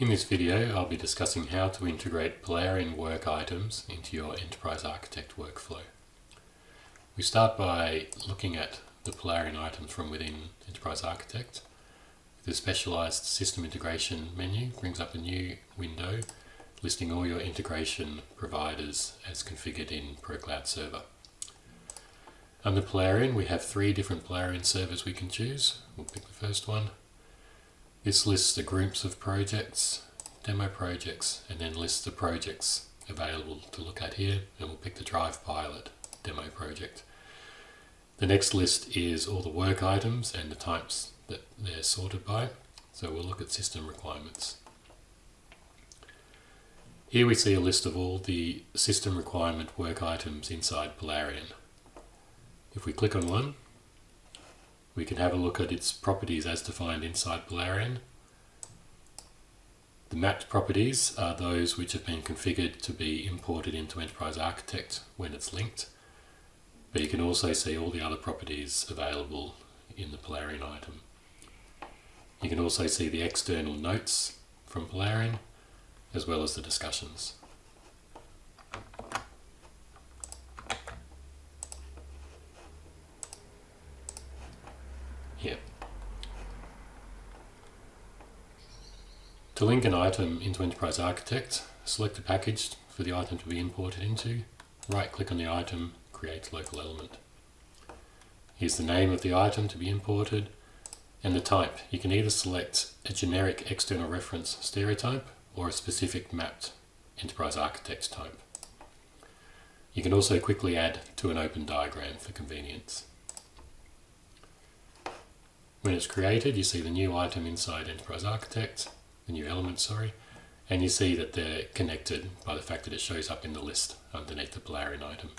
In this video I'll be discussing how to integrate Polarion work items into your Enterprise Architect workflow. We start by looking at the Polarion items from within Enterprise Architect. The specialized system integration menu brings up a new window listing all your integration providers as configured in ProCloud Server. Under Polarion we have three different Polarion servers we can choose. We'll pick the first one this lists the groups of projects, demo projects, and then lists the projects available to look at here, and we'll pick the Drive Pilot demo project. The next list is all the work items and the types that they're sorted by, so we'll look at system requirements. Here we see a list of all the system requirement work items inside Polarion. If we click on one, we can have a look at its properties as defined inside Polarion. The mapped properties are those which have been configured to be imported into Enterprise Architect when it's linked, but you can also see all the other properties available in the Polarion item. You can also see the external notes from Polarion, as well as the discussions. Here. To link an item into Enterprise Architect, select the package for the item to be imported into, right click on the item, create local element. Here's the name of the item to be imported and the type. You can either select a generic external reference stereotype or a specific mapped Enterprise Architect type. You can also quickly add to an open diagram for convenience. When it's created, you see the new item inside Enterprise Architect, the new element, sorry, and you see that they're connected by the fact that it shows up in the list underneath the Polarion item.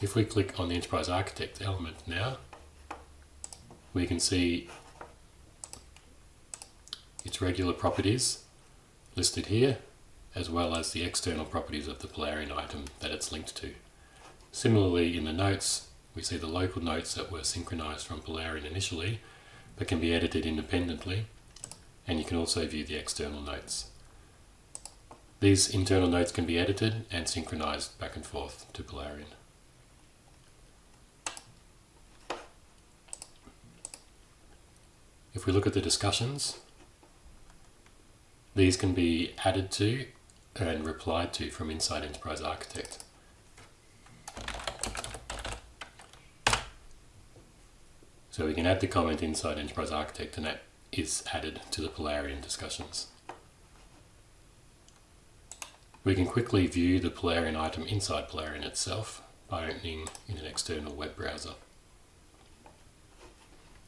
If we click on the Enterprise Architect element now, we can see its regular properties listed here, as well as the external properties of the Polarion item that it's linked to. Similarly, in the notes, we see the local notes that were synchronized from Polarion initially, but can be edited independently, and you can also view the external notes. These internal notes can be edited and synchronized back and forth to Polarion. If we look at the discussions, these can be added to and replied to from inside Enterprise Architect. So we can add the comment inside Enterprise Architect and that is added to the Polarion discussions. We can quickly view the Polarion item inside Polarion itself by opening in an external web browser.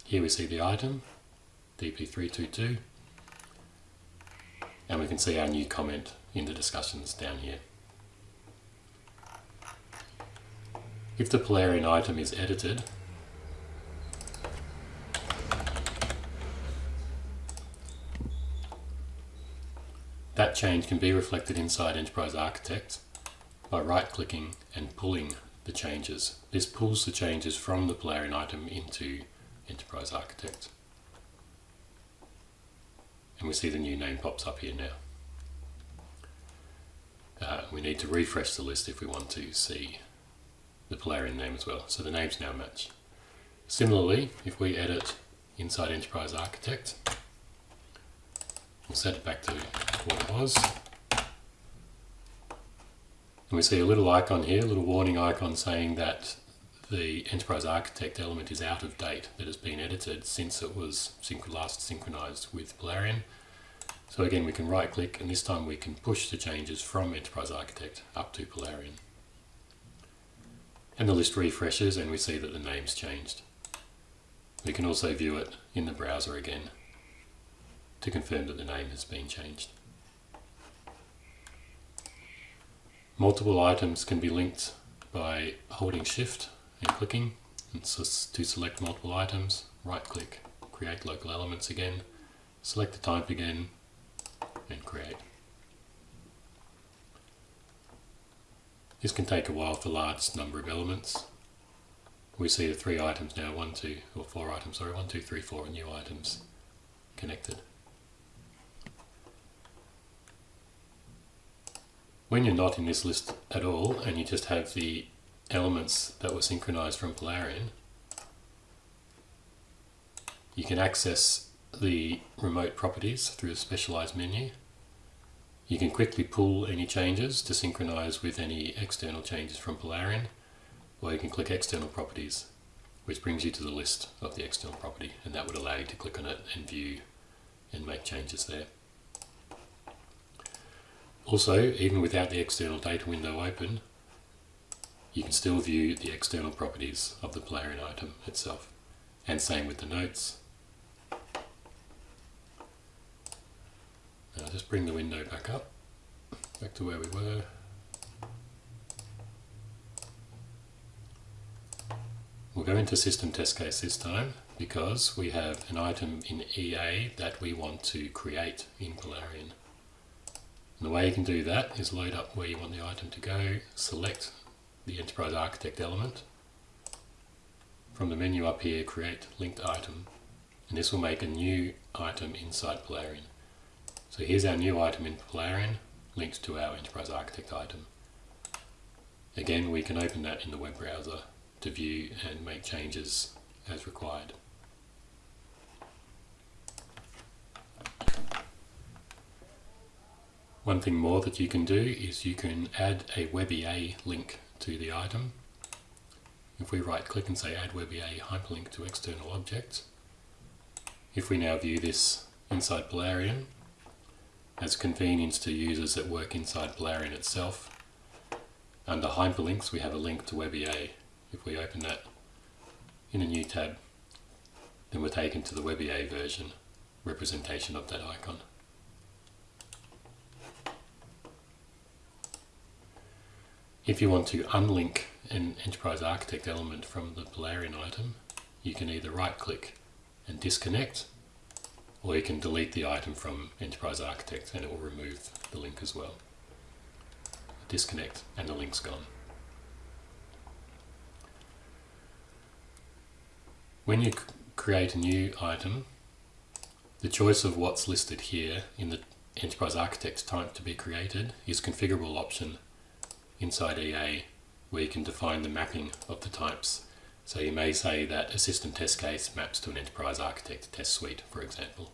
Here we see the item, DP322, and we can see our new comment in the discussions down here. If the Polarion item is edited, That change can be reflected inside Enterprise Architect by right-clicking and pulling the changes. This pulls the changes from the Polarion item into Enterprise Architect. And we see the new name pops up here now. Uh, we need to refresh the list if we want to see the Polarion name as well. So the names now match. Similarly, if we edit inside Enterprise Architect, we'll set it back to what it was. And we see a little icon here, a little warning icon saying that the Enterprise Architect element is out of date, that has been edited since it was last synchronized with Polarion. So again, we can right click and this time we can push the changes from Enterprise Architect up to Polarion. And the list refreshes and we see that the name's changed. We can also view it in the browser again to confirm that the name has been changed. Multiple items can be linked by holding shift and clicking and so to select multiple items, right click, create local elements again, select the type again and create. This can take a while for large number of elements. We see the three items now, one, two, or four items, sorry, one, two, three, four new items connected. When you're not in this list at all and you just have the elements that were synchronized from Polarion, you can access the remote properties through a specialized menu. You can quickly pull any changes to synchronize with any external changes from Polarion, or you can click external properties, which brings you to the list of the external property, and that would allow you to click on it and view and make changes there. Also, even without the external data window open, you can still view the external properties of the Polarion item itself. And same with the notes. Now just bring the window back up, back to where we were. We'll go into system test case this time because we have an item in EA that we want to create in Polarion. And the way you can do that is load up where you want the item to go, select the Enterprise Architect element. From the menu up here, create linked item. And this will make a new item inside Polarion. So here's our new item in Polarion, linked to our Enterprise Architect item. Again, we can open that in the web browser to view and make changes as required. One thing more that you can do is you can add a WebEA link to the item. If we right click and say add WebEA hyperlink to external objects, if we now view this inside Polarion, as convenience to users that work inside Polarion itself, under hyperlinks we have a link to WebEA. If we open that in a new tab, then we're taken to the WebEA version representation of that icon. If you want to unlink an Enterprise Architect element from the Polarion item, you can either right click and disconnect, or you can delete the item from Enterprise Architect and it will remove the link as well. Disconnect and the link's gone. When you create a new item, the choice of what's listed here in the Enterprise Architect type to be created is configurable option inside EA where you can define the mapping of the types. So you may say that a system test case maps to an enterprise architect test suite, for example.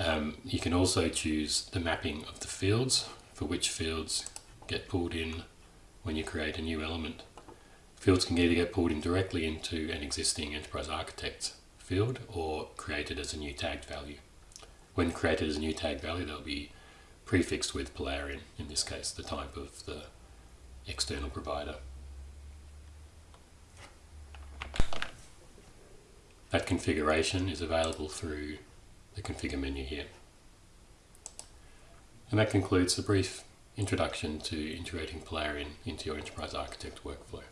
Um, you can also choose the mapping of the fields, for which fields get pulled in when you create a new element. Fields can either get pulled in directly into an existing enterprise architect field or created as a new tagged value. When created as a new tagged value, they'll be prefixed with Polarion, in this case the type of the external provider. That configuration is available through the configure menu here. And that concludes the brief introduction to integrating Polarion into your Enterprise Architect workflow.